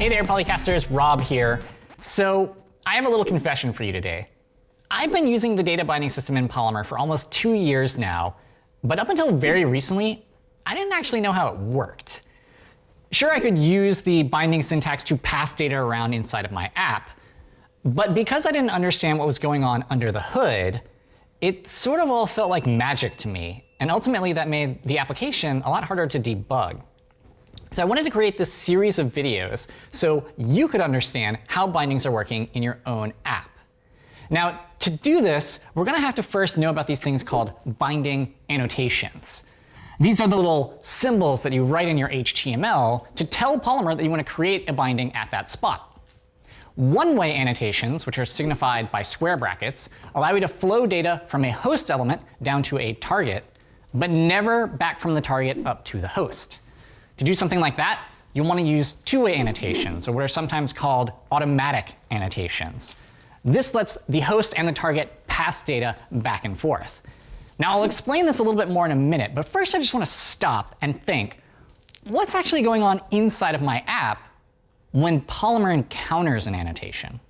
Hey there, Polycasters, Rob here. So I have a little confession for you today. I've been using the data binding system in Polymer for almost two years now, but up until very recently, I didn't actually know how it worked. Sure, I could use the binding syntax to pass data around inside of my app, but because I didn't understand what was going on under the hood, it sort of all felt like magic to me, and ultimately that made the application a lot harder to debug. So I wanted to create this series of videos so you could understand how bindings are working in your own app. Now, to do this, we're going to have to first know about these things called binding annotations. These are the little symbols that you write in your HTML to tell Polymer that you want to create a binding at that spot. One-way annotations, which are signified by square brackets, allow you to flow data from a host element down to a target, but never back from the target up to the host. To do something like that, you'll want to use two-way annotations, or what are sometimes called automatic annotations. This lets the host and the target pass data back and forth. Now, I'll explain this a little bit more in a minute, but first I just want to stop and think, what's actually going on inside of my app when Polymer encounters an annotation?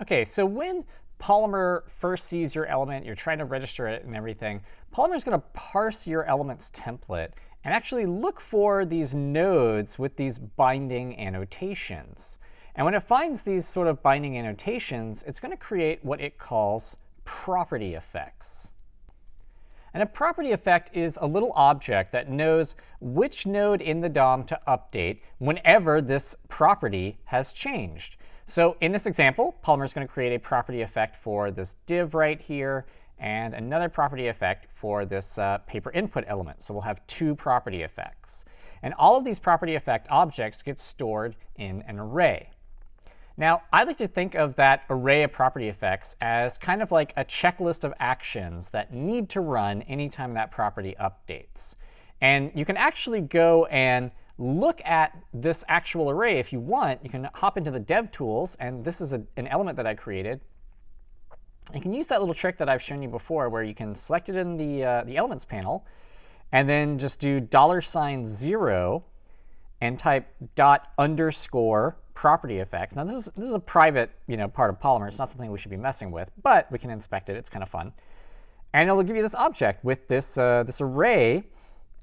OK, so when Polymer first sees your element, you're trying to register it and everything, Polymer is going to parse your element's template and actually look for these nodes with these binding annotations. And when it finds these sort of binding annotations, it's going to create what it calls property effects. And a property effect is a little object that knows which node in the DOM to update whenever this property has changed. So in this example, Polymer is going to create a property effect for this div right here and another property effect for this uh, paper input element. So we'll have two property effects. And all of these property effect objects get stored in an array. Now, I like to think of that array of property effects as kind of like a checklist of actions that need to run anytime that property updates. And you can actually go and look at this actual array if you want. You can hop into the dev tools, and this is a, an element that I created. You can use that little trick that I've shown you before where you can select it in the, uh, the elements panel and then just do dollar sign zero and type dot underscore property effects. Now this is, this is a private you know, part of Polymer. It's not something we should be messing with, but we can inspect it. It's kind of fun. And it'll give you this object with this, uh, this array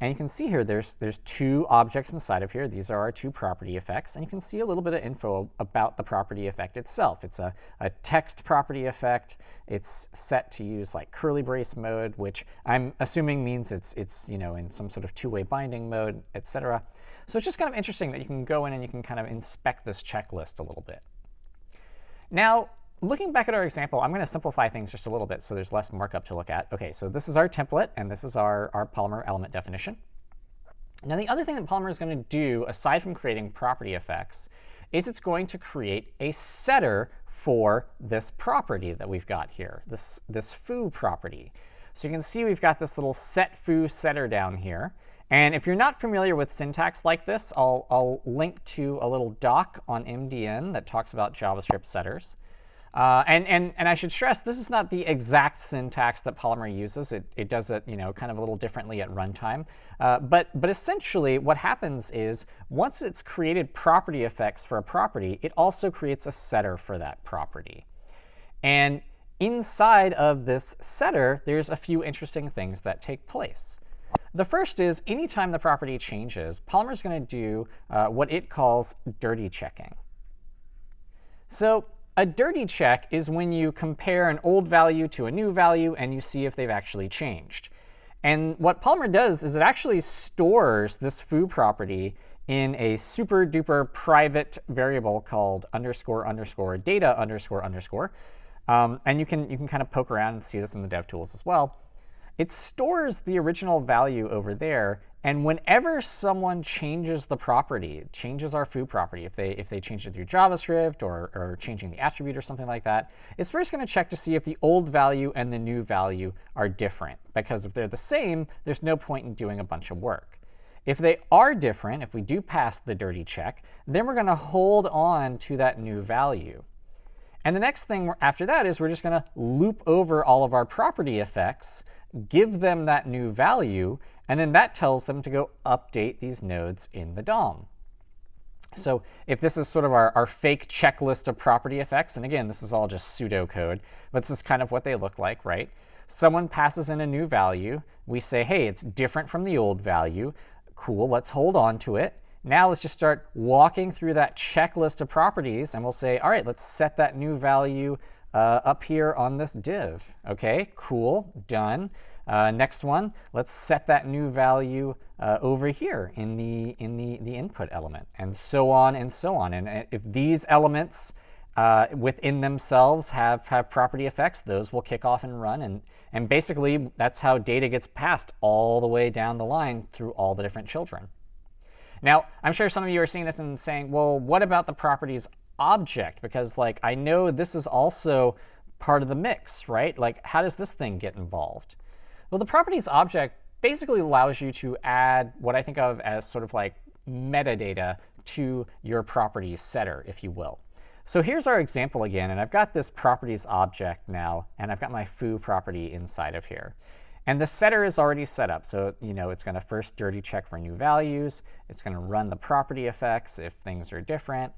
and you can see here there's, there's two objects inside of here. These are our two property effects. And you can see a little bit of info about the property effect itself. It's a, a text property effect. It's set to use like curly brace mode, which I'm assuming means it's, it's you know, in some sort of two-way binding mode, et cetera. So it's just kind of interesting that you can go in and you can kind of inspect this checklist a little bit. Now, looking back at our example, I'm going to simplify things just a little bit so there's less markup to look at. OK, so this is our template, and this is our, our Polymer element definition. Now, the other thing that Polymer is going to do, aside from creating property effects, is it's going to create a setter for this property that we've got here, this, this foo property. So you can see we've got this little set foo setter down here. And if you're not familiar with syntax like this, I'll, I'll link to a little doc on MDN that talks about JavaScript setters. Uh, and, and, and I should stress, this is not the exact syntax that Polymer uses. It, it does it you know, kind of a little differently at runtime. Uh, but, but essentially, what happens is once it's created property effects for a property, it also creates a setter for that property. And inside of this setter, there's a few interesting things that take place. The first is anytime the property changes, Polymer is going to do uh, what it calls dirty checking. So a dirty check is when you compare an old value to a new value and you see if they've actually changed. And what Polymer does is it actually stores this foo property in a super duper private variable called underscore underscore data underscore underscore. Um, and you can, you can kind of poke around and see this in the dev tools as well. It stores the original value over there and whenever someone changes the property, changes our foo property, if they, if they change it through JavaScript or, or changing the attribute or something like that, it's first going to check to see if the old value and the new value are different. Because if they're the same, there's no point in doing a bunch of work. If they are different, if we do pass the dirty check, then we're going to hold on to that new value. And the next thing after that is we're just going to loop over all of our property effects, give them that new value, and then that tells them to go update these nodes in the DOM. So if this is sort of our, our fake checklist of property effects, and again, this is all just pseudocode, but this is kind of what they look like, right? Someone passes in a new value. We say, hey, it's different from the old value. Cool, let's hold on to it. Now let's just start walking through that checklist of properties, and we'll say, all right, let's set that new value uh, up here on this div. OK, cool, done. Uh, next one, let's set that new value uh, over here in the in the the input element, and so on and so on. And if these elements uh, within themselves have have property effects, those will kick off and run. And and basically, that's how data gets passed all the way down the line through all the different children. Now, I'm sure some of you are seeing this and saying, well, what about the properties object? Because like I know this is also part of the mix, right? Like how does this thing get involved? Well, the properties object basically allows you to add what I think of as sort of like metadata to your properties setter, if you will. So here's our example again, and I've got this properties object now, and I've got my foo property inside of here. And the setter is already set up. So you know it's going to first dirty check for new values. It's going to run the property effects if things are different.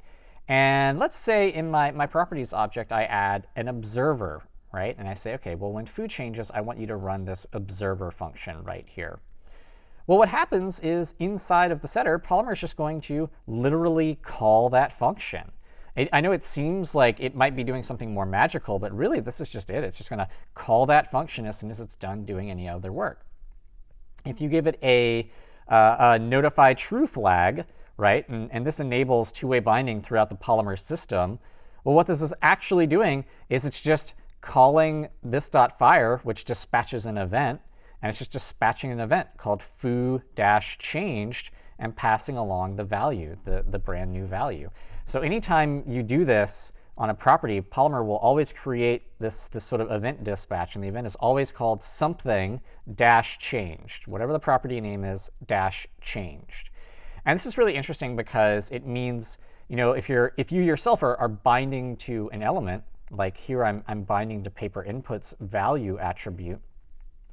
And let's say in my, my properties object, I add an observer, right? And I say, OK, well, when foo changes, I want you to run this observer function right here. Well, what happens is inside of the setter, Polymer is just going to literally call that function. I know it seems like it might be doing something more magical, but really this is just it. It's just going to call that function as soon as it's done doing any other work. If you give it a, uh, a notify true flag, right, and, and this enables two-way binding throughout the Polymer system, well, what this is actually doing is it's just calling this dot fire, which dispatches an event, and it's just dispatching an event called foo-changed and passing along the value, the, the brand new value. So anytime you do this on a property, Polymer will always create this, this sort of event dispatch, and the event is always called something dash changed, whatever the property name is, dash changed. And this is really interesting because it means, you know, if you're if you yourself are, are binding to an element, like here I'm, I'm binding to paper inputs value attribute,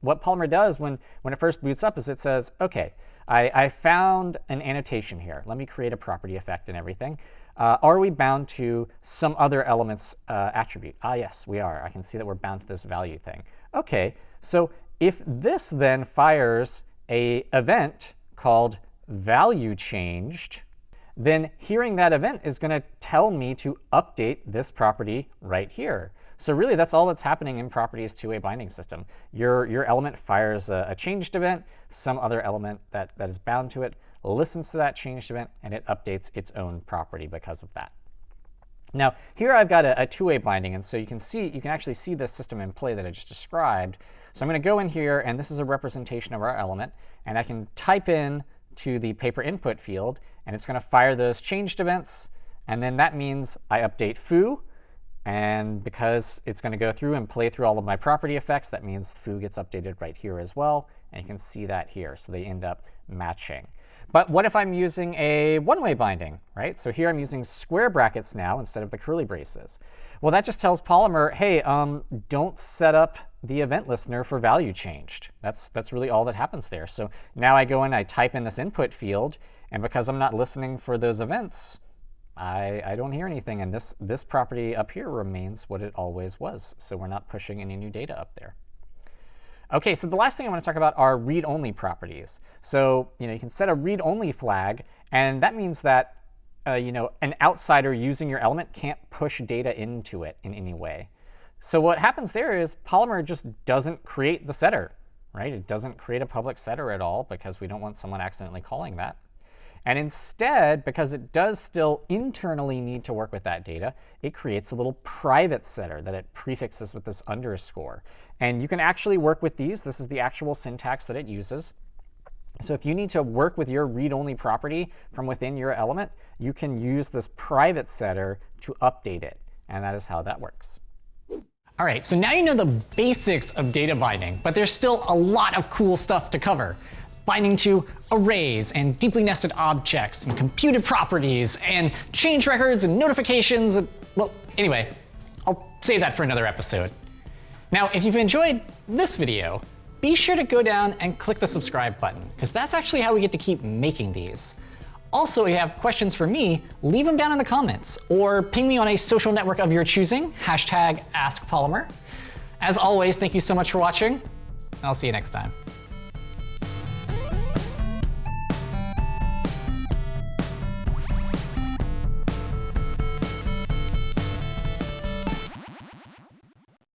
what Polymer does when, when it first boots up is it says, OK, I, I found an annotation here. Let me create a property effect and everything. Uh, are we bound to some other element's uh, attribute? Ah, yes, we are. I can see that we're bound to this value thing. OK, so if this then fires a event called value changed, then hearing that event is going to tell me to update this property right here. So really, that's all that's happening in properties two-way binding system. Your, your element fires a, a, changed event, some other element that, that is bound to it listens to that changed event, and it updates its own property because of that. Now, here I've got a, a two-way binding, and so you can see, you can actually see this system in play that I just described. So I'm going to go in here, and this is a representation of our element, and I can type in to the paper input field, and it's going to fire those changed events, and then that means I update foo, and because it's going to go through and play through all of my property effects, that means foo gets updated right here as well. And you can see that here. So they end up matching. But what if I'm using a one-way binding, right? So here I'm using square brackets now instead of the curly braces. Well, that just tells Polymer, hey, um, don't set up the event listener for value changed. That's, that's really all that happens there. So now I go in, I type in this input field, and because I'm not listening for those events, I, I don't hear anything. And this, this property up here remains what it always was. So we're not pushing any new data up there. OK, so the last thing I want to talk about are read-only properties. So you know you can set a read-only flag, and that means that uh, you know an outsider using your element can't push data into it in any way. So what happens there is Polymer just doesn't create the setter, right? It doesn't create a public setter at all because we don't want someone accidentally calling that. And instead, because it does still internally need to work with that data, it creates a little private setter that it prefixes with this underscore. And you can actually work with these. This is the actual syntax that it uses. So if you need to work with your read-only property from within your element, you can use this private setter to update it. And that is how that works. All right, so now you know the basics of data binding, but there's still a lot of cool stuff to cover binding to arrays and deeply nested objects and computed properties and change records and notifications. And, well, anyway, I'll save that for another episode. Now, if you've enjoyed this video, be sure to go down and click the subscribe button, because that's actually how we get to keep making these. Also, if you have questions for me, leave them down in the comments or ping me on a social network of your choosing, hashtag AskPolymer. As always, thank you so much for watching. I'll see you next time.